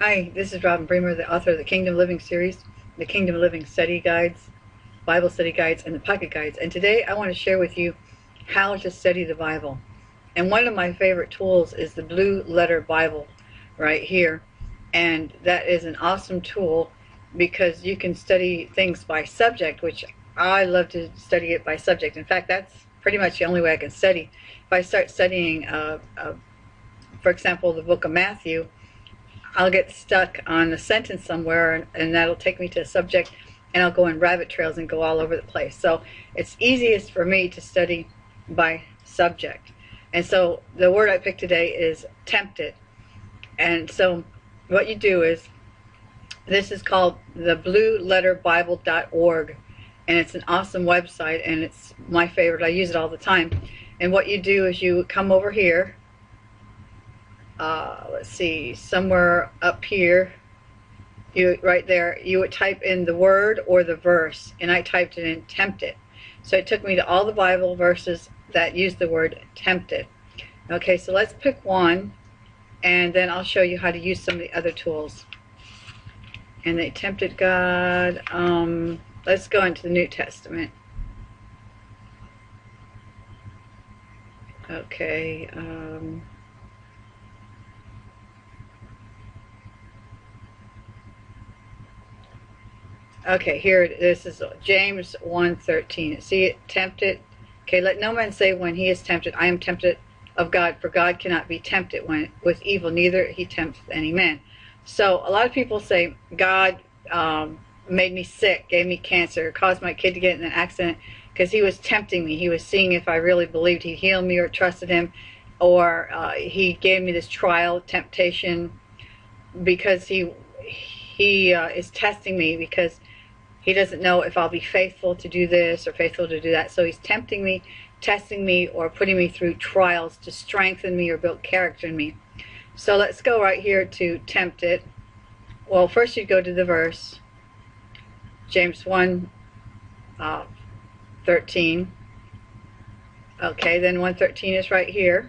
Hi, this is Robin Bremer, the author of the Kingdom Living series, the Kingdom Living study guides, Bible study guides, and the pocket guides. And today I want to share with you how to study the Bible. And one of my favorite tools is the Blue Letter Bible right here. And that is an awesome tool because you can study things by subject, which I love to study it by subject. In fact, that's pretty much the only way I can study. If I start studying, uh, uh, for example, the book of Matthew, I'll get stuck on a sentence somewhere and, and that'll take me to a subject and I'll go in rabbit trails and go all over the place. So it's easiest for me to study by subject. And so the word I picked today is tempted. And so what you do is, this is called the blueletterbible.org and it's an awesome website and it's my favorite. I use it all the time. And what you do is you come over here uh, let's see, somewhere up here, you right there, you would type in the word or the verse, and I typed it in tempted. So it took me to all the Bible verses that use the word tempted. Okay, so let's pick one, and then I'll show you how to use some of the other tools. And they tempted God. Um, let's go into the New Testament. Okay. Um, Okay, here this is James 1.13. See tempted. Okay, let no man say when he is tempted, I am tempted of God, for God cannot be tempted when with evil, neither he tempts any man. So a lot of people say God um, made me sick, gave me cancer, caused my kid to get in an accident because he was tempting me. He was seeing if I really believed he healed me or trusted him, or uh, he gave me this trial, temptation, because he he uh, is testing me because he doesn't know if I'll be faithful to do this or faithful to do that. So he's tempting me, testing me, or putting me through trials to strengthen me or build character in me. So let's go right here to tempt it. Well, first you go to the verse, James 1, uh, 13. Okay, then 113 is right here.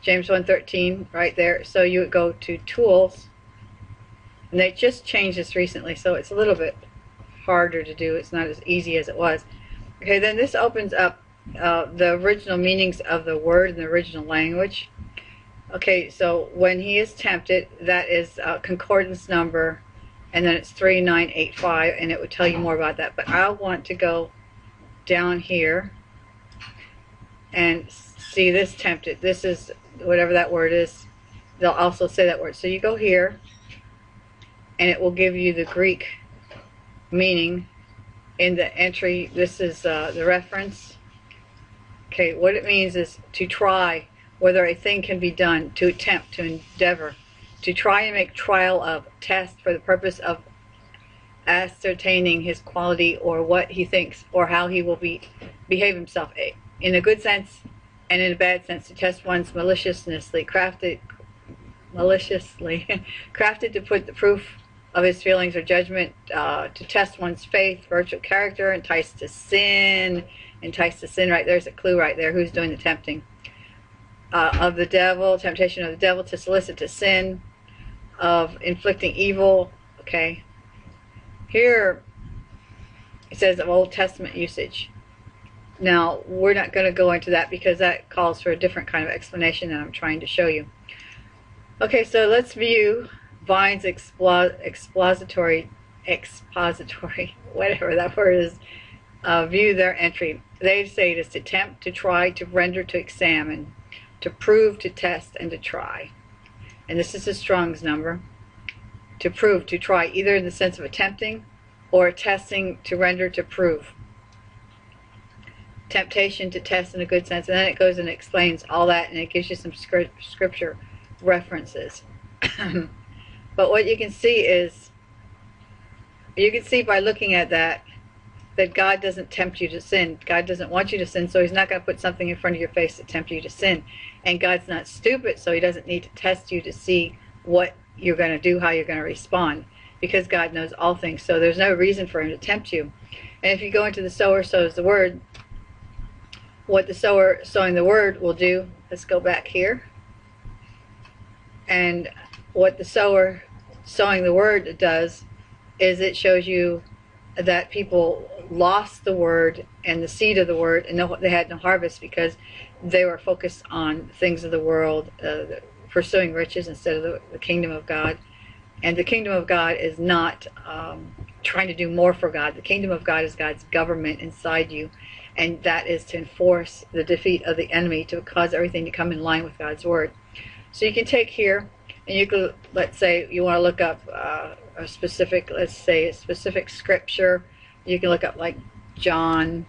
James 1.13 right there. So you would go to Tools, and they just changed this recently, so it's a little bit harder to do. It's not as easy as it was. Okay, then this opens up uh, the original meanings of the word in the original language. Okay, so when he is tempted, that is a concordance number, and then it's 3985, and it would tell you more about that. But I want to go down here and see this tempted. This is whatever that word is. They'll also say that word. So you go here, and it will give you the Greek meaning in the entry. This is uh, the reference. Okay, what it means is to try whether a thing can be done, to attempt, to endeavor, to try and make trial of, test for the purpose of ascertaining his quality or what he thinks or how he will be behave himself in a good sense and in a bad sense to test one's maliciously crafted maliciously crafted to put the proof of his feelings or judgment, uh, to test one's faith, virtual character, enticed to sin, enticed to sin, right there's a clue right there, who's doing the tempting. Uh, of the devil, temptation of the devil to solicit to sin, of inflicting evil, okay. Here, it says of Old Testament usage. Now, we're not going to go into that because that calls for a different kind of explanation that I'm trying to show you. Okay, so let's view Vine's expository, expository, whatever that word is, uh, view their entry. They say it is to attempt, to try, to render, to examine, to prove, to test, and to try. And this is a Strong's number. To prove, to try, either in the sense of attempting or testing, to render, to prove. Temptation, to test in a good sense. And then it goes and explains all that, and it gives you some scripture references. But what you can see is, you can see by looking at that, that God doesn't tempt you to sin. God doesn't want you to sin, so he's not going to put something in front of your face to tempt you to sin. And God's not stupid, so he doesn't need to test you to see what you're going to do, how you're going to respond, because God knows all things. So there's no reason for him to tempt you. And if you go into the sower sows the word, what the sower sowing the word will do, let's go back here. And what the sower sowing the word does is it shows you that people lost the word and the seed of the word and they had no harvest because they were focused on things of the world, uh, pursuing riches instead of the, the, kingdom of God. And the kingdom of God is not um, trying to do more for God. The kingdom of God is God's government inside you, and that is to enforce the defeat of the enemy to cause everything to come in line with God's word. So you can take here, and you could, let's say, you want to look up uh, a specific, let's say, a specific scripture. You can look up like John,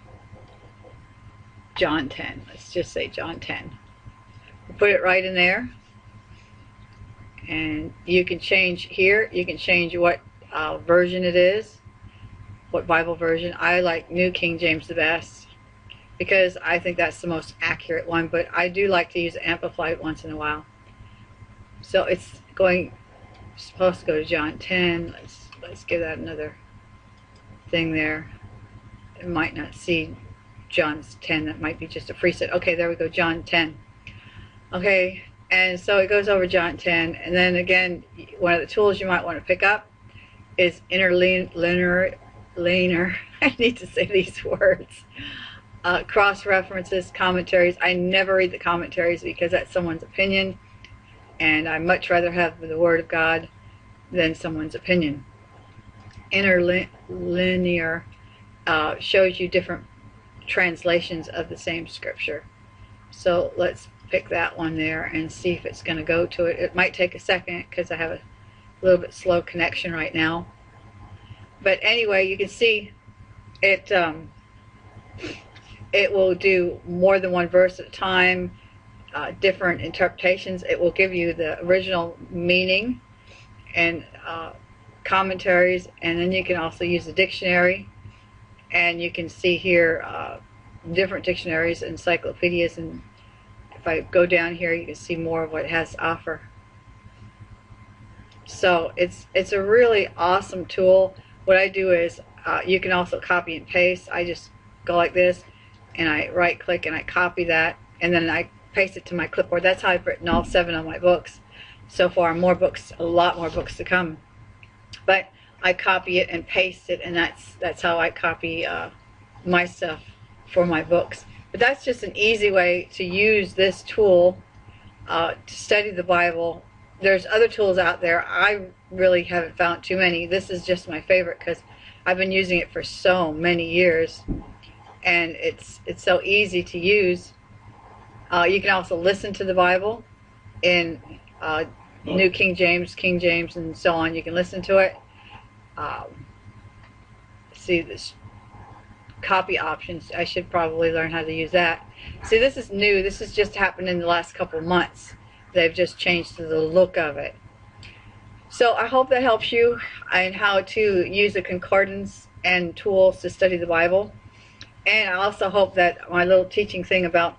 John 10. Let's just say John 10. Put it right in there. And you can change here. You can change what uh, version it is, what Bible version. I like New King James the best because I think that's the most accurate one, but I do like to use Amplified once in a while. So it's going, supposed to go to John 10. Let's, let's give that another thing there. It might not see John's 10. That might be just a preset. Okay, there we go, John 10. Okay, and so it goes over John 10. And then again, one of the tools you might want to pick up is interlinear, linear, I need to say these words, uh, cross references, commentaries. I never read the commentaries because that's someone's opinion, and I much rather have the Word of God than someone's opinion. Interlinear uh, shows you different translations of the same scripture. So let's pick that one there and see if it's going to go to it. It might take a second because I have a little bit slow connection right now. But anyway, you can see it um, it will do more than one verse at a time, uh, different interpretations. It will give you the original meaning and uh, commentaries, and then you can also use the dictionary. And you can see here uh, different dictionaries, encyclopedias, and if I go down here, you can see more of what it has to offer. So it's it's a really awesome tool. What I do is uh, you can also copy and paste. I just go like this and I right click and I copy that and then I paste it to my clipboard. That's how I've written all seven of my books so far. More books, a lot more books to come. But I copy it and paste it and that's that's how I copy uh, my stuff for my books. But that's just an easy way to use this tool uh, to study the Bible there's other tools out there. I really haven't found too many. This is just my favorite because I've been using it for so many years, and it's it's so easy to use. Uh, you can also listen to the Bible in uh, New King James, King James, and so on. You can listen to it. Um, see this copy options. I should probably learn how to use that. See, this is new. This has just happened in the last couple months. They've just changed the look of it. So I hope that helps you and how to use the concordance and tools to study the Bible. And I also hope that my little teaching thing about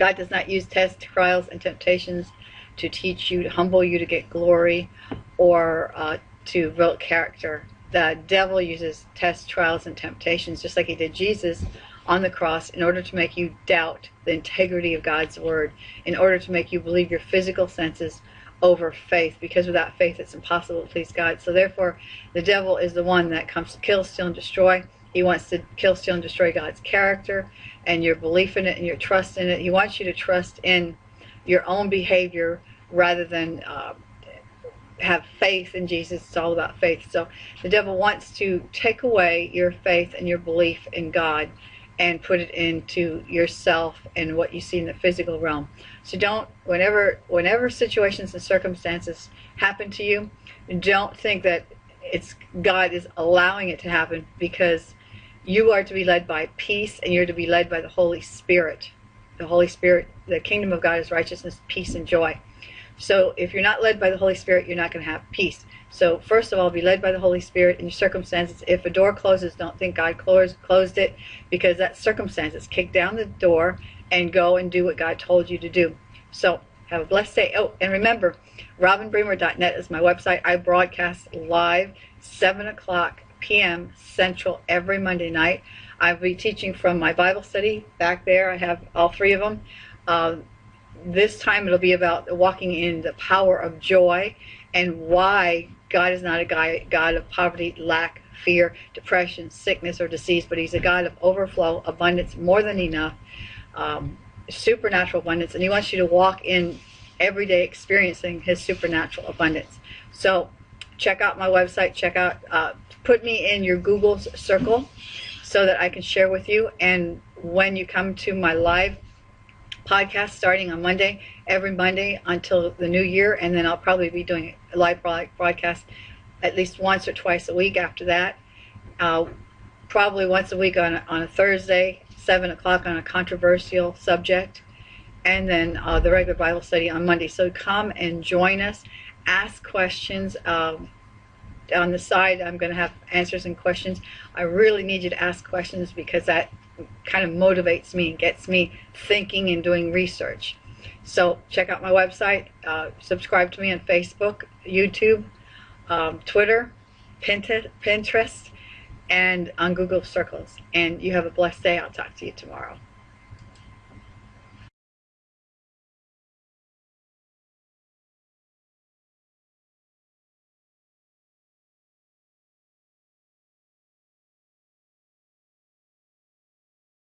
God does not use tests, trials, and temptations to teach you, to humble you to get glory, or uh, to build character. The devil uses tests, trials, and temptations, just like he did Jesus, on the cross in order to make you doubt the integrity of God's word, in order to make you believe your physical senses over faith, because without faith it's impossible to please God. So therefore, the devil is the one that comes to kill, steal, and destroy. He wants to kill, steal, and destroy God's character and your belief in it and your trust in it. He wants you to trust in your own behavior rather than uh, have faith in Jesus. It's all about faith. So the devil wants to take away your faith and your belief in God and put it into yourself and what you see in the physical realm. So don't whenever whenever situations and circumstances happen to you, don't think that it's God is allowing it to happen because you are to be led by peace and you're to be led by the Holy Spirit. The Holy Spirit, the kingdom of God is righteousness, peace, and joy. So if you're not led by the Holy Spirit, you're not going to have peace. So first of all, be led by the Holy Spirit in your circumstances. If a door closes, don't think God closed, it because that circumstances. Kick down the door and go and do what God told you to do. So have a blessed day. Oh, and remember, robinbremer.net is my website. I broadcast live 7 o'clock p.m. Central every Monday night. I'll be teaching from my Bible study back there. I have all three of them. Uh, this time it'll be about walking in the power of joy and why God is not a guy, God of poverty, lack, fear, depression, sickness, or disease, but He's a God of overflow, abundance, more than enough, um, supernatural abundance, and He wants you to walk in every day experiencing His supernatural abundance. So, check out my website. Check out, uh, put me in your Google circle so that I can share with you. And when you come to my live podcast starting on Monday, every Monday until the new year, and then I'll probably be doing a live broadcast at least once or twice a week after that. Uh, probably once a week on a, on a Thursday, 7 o'clock on a controversial subject, and then uh, the regular Bible study on Monday. So come and join us, ask questions. Um, on the side, I'm going to have answers and questions. I really need you to ask questions because that kind of motivates me and gets me thinking and doing research. So check out my website, uh, subscribe to me on Facebook, YouTube, um, Twitter, Pinterest, and on Google Circles. And you have a blessed day. I'll talk to you tomorrow.